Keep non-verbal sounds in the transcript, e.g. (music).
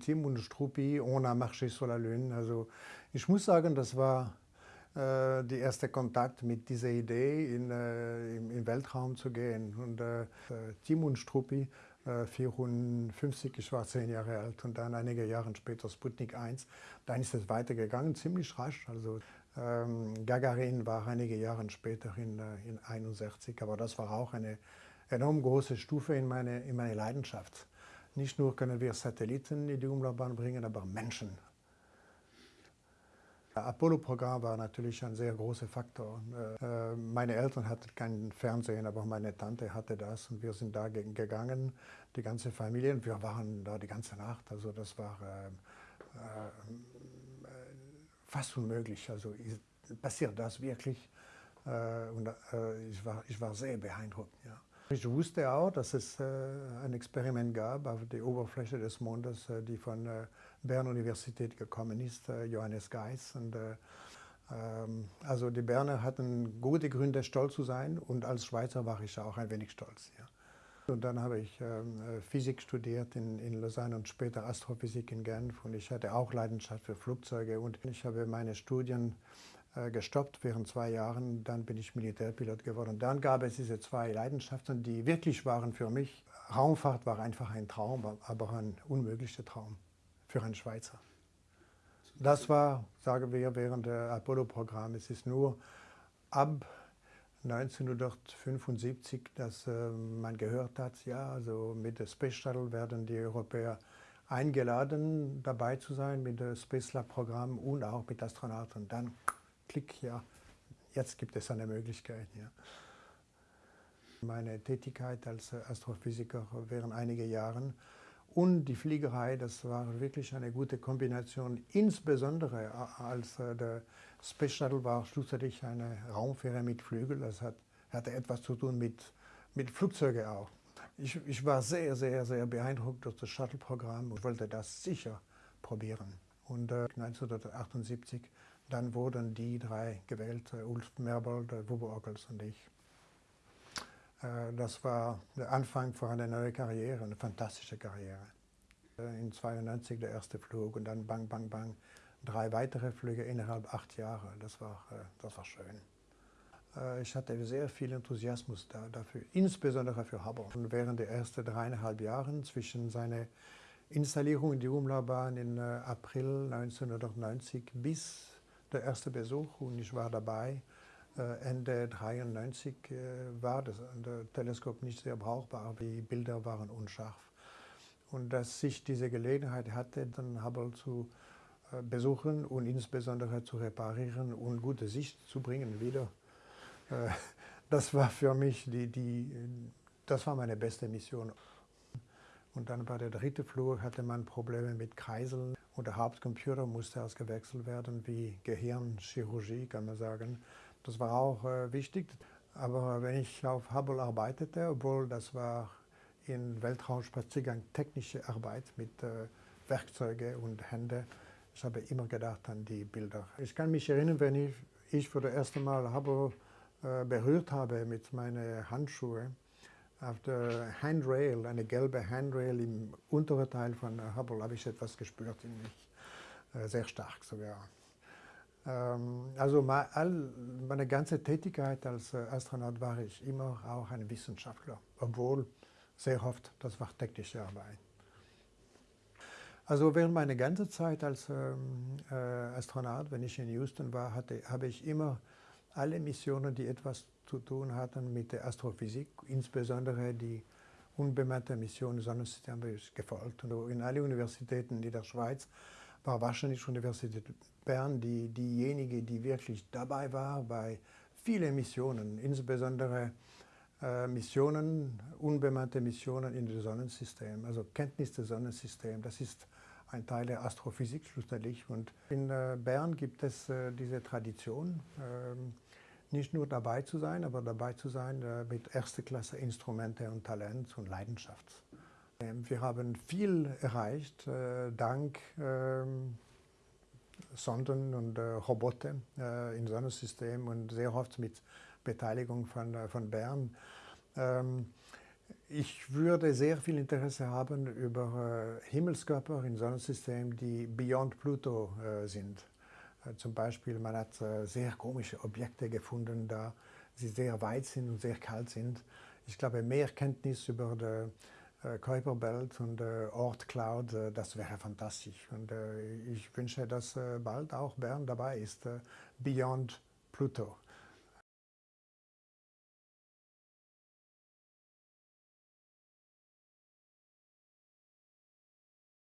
Tim und Struppi, On a marché sur la Lune. Also ich muss sagen, das war äh, der erste Kontakt mit dieser Idee, in, äh, im, im, Weltraum zu gehen. Und äh, Tim und Struppi, äh, 54, ich war zehn Jahre alt und dann einige Jahre später Sputnik 1. Dann ist es weitergegangen, ziemlich rasch. Also ähm, Gagarin war einige Jahre später in, äh, in 61, aber das war auch eine enorm große Stufe in meine, in meine Leidenschaft. Nicht nur können wir Satelliten in die Umlaufbahn bringen, aber Menschen. Das Apollo-Programm war natürlich ein sehr großer Faktor. Äh, meine Eltern hatten kein Fernsehen, aber meine Tante hatte das und wir sind da gegangen, die ganze Familie. Und wir waren da die ganze Nacht. Also das war äh, äh, fast unmöglich. Also passiert das wirklich? und ich, war, ich war sehr beeindruckt. Ja. Ich wusste auch, dass es äh, ein Experiment gab auf der Oberfläche des Mondes, äh, die von der äh, Bern-Universität gekommen ist, Johannes Geis. Und, ähm, also die Berner hatten gute Gründe, stolz zu sein und als Schweizer war ich auch ein wenig stolz. Ja. Und dann habe ich ähm, Physik studiert in, in Lausanne und später Astrophysik in Genf und ich hatte auch Leidenschaft für Flugzeuge und ich habe meine Studien äh, gestoppt während zwei Jahren. Dann bin ich Militärpilot geworden. Dann gab es diese zwei Leidenschaften, die wirklich waren für mich. Raumfahrt war einfach ein Traum, aber ein unmöglicher Traum für einen Schweizer. Das war, sagen wir, während des Apollo-Programms. Es ist nur ab 1975, dass äh, man gehört hat, ja, also mit dem Space Shuttle werden die Europäer eingeladen, dabei zu sein mit dem Space Lab-Programm und auch mit Astronauten. Dann Klick, ja, jetzt gibt es eine Möglichkeit. Ja. Meine Tätigkeit als Astrophysiker während einiger Jahren und die Fliegerei, das war wirklich eine gute Kombination, insbesondere als äh, der Space Shuttle war schlussendlich eine Raumfähre mit Flügel, das hat, hatte etwas zu tun mit, mit Flugzeugen auch. Ich, ich war sehr, sehr, sehr beeindruckt durch das Shuttle-Programm und wollte das sicher probieren. Und äh, 1978 dann wurden die drei gewählt, äh, Ulf Merbold, Wubo Ockels und ich. Äh, das war der Anfang für eine neue Karriere, eine fantastische Karriere. Äh, in 92 der erste Flug und dann bang, bang, bang, drei weitere Flüge innerhalb acht Jahre. Das war, das war schön. Ich hatte sehr viel Enthusiasmus da, dafür, insbesondere für Hubble. Und während der ersten dreieinhalb Jahre zwischen seiner Installierung in die Umlaufbahn im April 1990 bis der erste Besuch und ich war dabei. Äh, Ende 1993 äh, war das Teleskop nicht sehr brauchbar, die Bilder waren unscharf. Und dass ich diese Gelegenheit hatte, dann Hubble zu äh, besuchen und insbesondere zu reparieren und gute Sicht zu bringen wieder, (laughs) das war für mich die, die, das war meine beste Mission. Und dann bei der dritten Flur hatte man Probleme mit Kreiseln. Und der Hauptcomputer musste ausgewechselt werden, wie Gehirnchirurgie, kann man sagen. Das war auch äh, wichtig. Aber wenn ich auf Hubble arbeitete, obwohl das war in Weltraumspaziergang technische Arbeit mit äh, Werkzeugen und Händen, ich habe immer gedacht an die Bilder. Ich kann mich erinnern, wenn ich, ich für das erste Mal Hubble äh, berührt habe mit meinen Handschuhen, auf der Handrail, eine gelbe Handrail im unteren Teil von Hubble, habe ich etwas gespürt in mich. Äh, sehr stark sogar. Ähm, also meine ganze Tätigkeit als äh, Astronaut war ich immer auch ein Wissenschaftler, obwohl sehr oft das war technische Arbeit. Also während meiner ganzen Zeit als ähm, äh, Astronaut, wenn ich in Houston war, hatte, habe ich immer alle Missionen, die etwas zu tun hatten mit der Astrophysik, insbesondere die unbemannte Mission des Sonnensystems gefolgt. Und in allen Universitäten in der Schweiz war wahrscheinlich Universität Bern die, diejenige, die wirklich dabei war bei vielen Missionen, insbesondere äh, Missionen, unbemannte Missionen in das Sonnensystem, also Kenntnis des Sonnensystems. Das ist ein Teil der Astrophysik schlussendlich. Und in äh, Bern gibt es äh, diese Tradition, ähm, nicht nur dabei zu sein, aber dabei zu sein äh, mit erster Klasse Instrumente und Talent und Leidenschaft. Ähm, wir haben viel erreicht, dank ähm, Sonden und Roboter im Sonnensystem und sehr oft mit Beteiligung von, von Bern. Ich würde sehr viel Interesse haben über äh, Himmelskörper im Sonnensystem, die beyond Pluto äh, sind. Äh, zum Beispiel, man hat äh, sehr komische Objekte gefunden, da sie sehr weit sind und sehr kalt sind. Ich glaube, mehr Kenntnis über die äh, Kuiperbelt und Ort Cloud, das wäre fantastisch. Und ich wünsche, dass bald auch Bern dabei ist, Beyond Pluto.